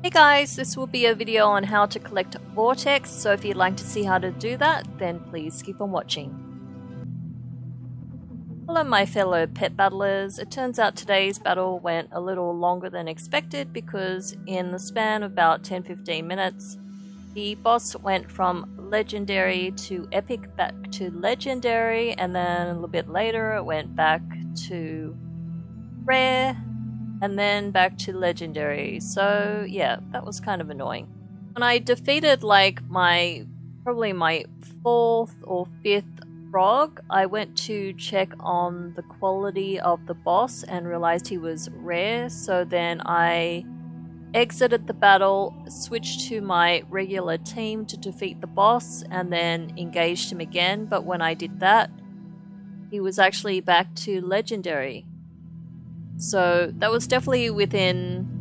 Hey guys, this will be a video on how to collect Vortex, so if you'd like to see how to do that, then please keep on watching. Hello my fellow pet battlers, it turns out today's battle went a little longer than expected because in the span of about 10-15 minutes, the boss went from legendary to epic back to legendary and then a little bit later it went back to rare and then back to legendary. So yeah, that was kind of annoying. When I defeated like my probably my fourth or fifth frog, I went to check on the quality of the boss and realized he was rare. So then I exited the battle, switched to my regular team to defeat the boss, and then engaged him again. But when I did that, he was actually back to legendary. So that was definitely within.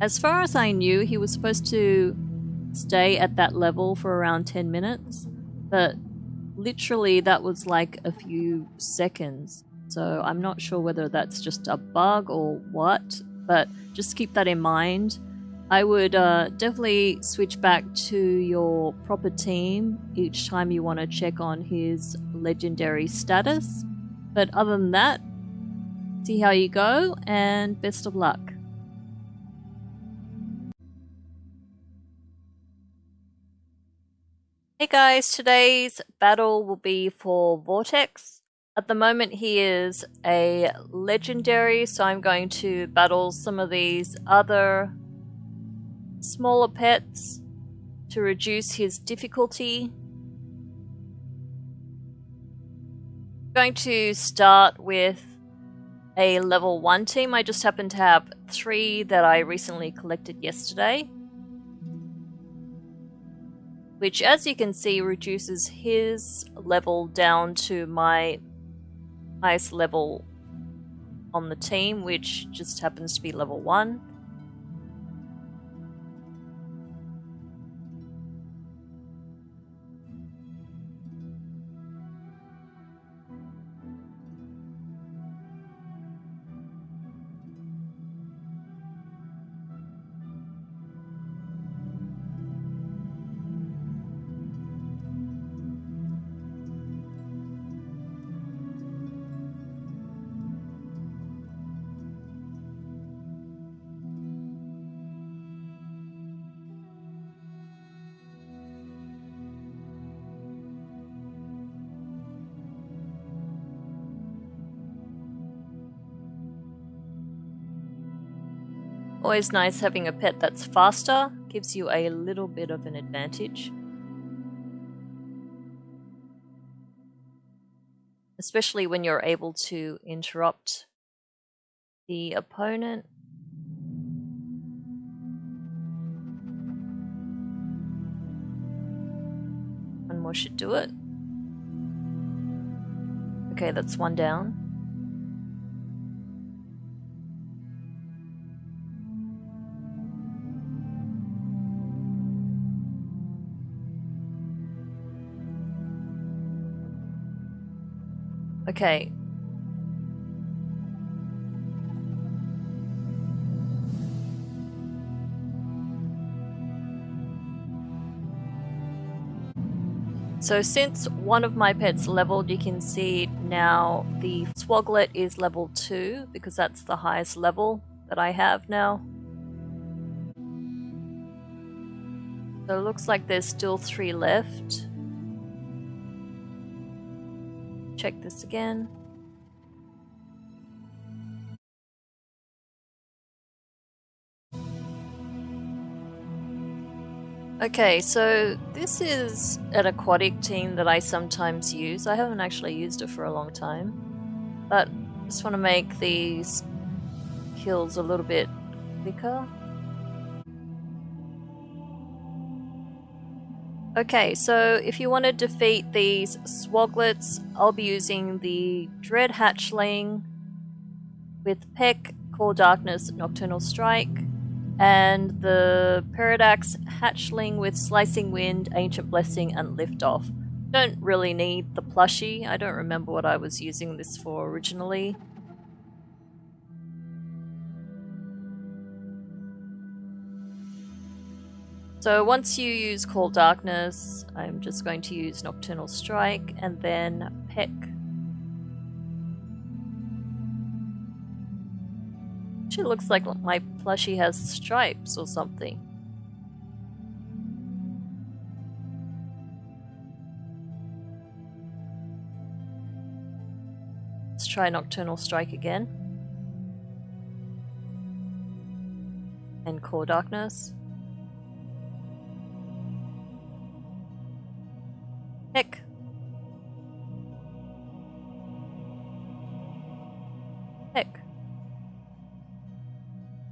As far as I knew, he was supposed to stay at that level for around 10 minutes, but literally that was like a few seconds. So I'm not sure whether that's just a bug or what, but just keep that in mind. I would uh, definitely switch back to your proper team each time you want to check on his legendary status. But other than that, see how you go, and best of luck. Hey guys, today's battle will be for Vortex. At the moment he is a legendary, so I'm going to battle some of these other smaller pets to reduce his difficulty. I'm going to start with a level 1 team. I just happen to have three that I recently collected yesterday. Which, as you can see, reduces his level down to my highest level on the team, which just happens to be level 1. Always nice having a pet that's faster, gives you a little bit of an advantage. Especially when you're able to interrupt the opponent. One more should do it. Okay, that's one down. Okay. So since one of my pets leveled, you can see now the Swoglet is level 2 because that's the highest level that I have now. So it looks like there's still three left. Check this again. Okay, so this is an aquatic team that I sometimes use. I haven't actually used it for a long time, but I just want to make these kills a little bit quicker. Okay, so if you want to defeat these Swoglets, I'll be using the Dread Hatchling with Peck, Call Darkness, Nocturnal Strike, and the Pterrordax Hatchling with Slicing Wind, Ancient Blessing, and Liftoff. Don't really need the plushie, I don't remember what I was using this for originally. So once you use Call Darkness, I'm just going to use Nocturnal Strike and then Peck. She looks like my plushie has stripes or something. Let's try Nocturnal Strike again. And Call Darkness.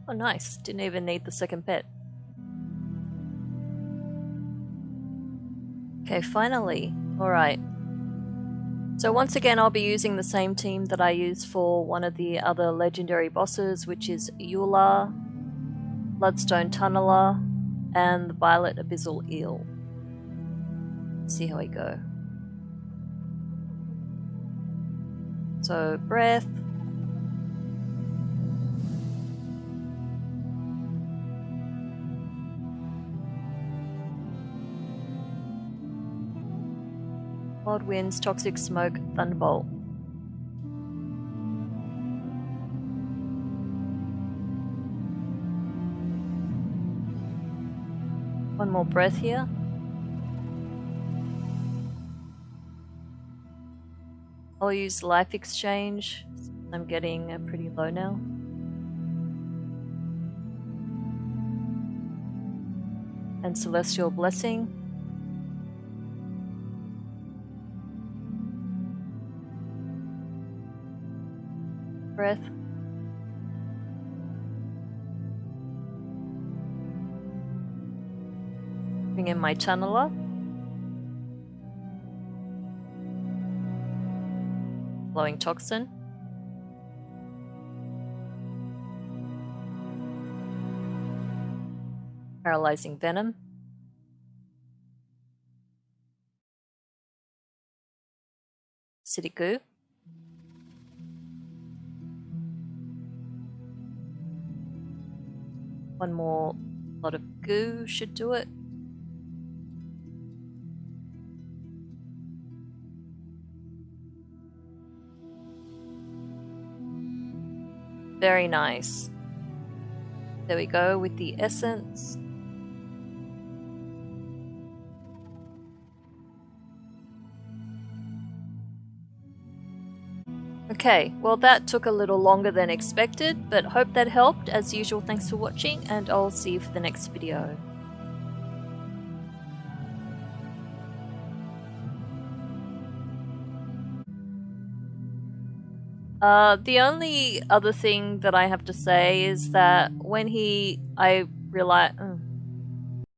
Oh nice, didn't even need the second pet. Okay, finally. Alright. So once again I'll be using the same team that I used for one of the other legendary bosses, which is Yu'la, Bloodstone Tunneler, and the Violet Abyssal Eel see how I go. So, breath. Wild winds, toxic smoke, thunderbolt. One more breath here. I'll use life exchange. I'm getting uh, pretty low now. And celestial blessing. Breath. Bring in my channeler. Glowing toxin. Paralyzing venom. Sticky goo. One more lot of goo should do it. Very nice. There we go with the essence. Okay, well that took a little longer than expected, but hope that helped. As usual, thanks for watching, and I'll see you for the next video. Uh, the only other thing that I have to say is that when he, I realize, uh,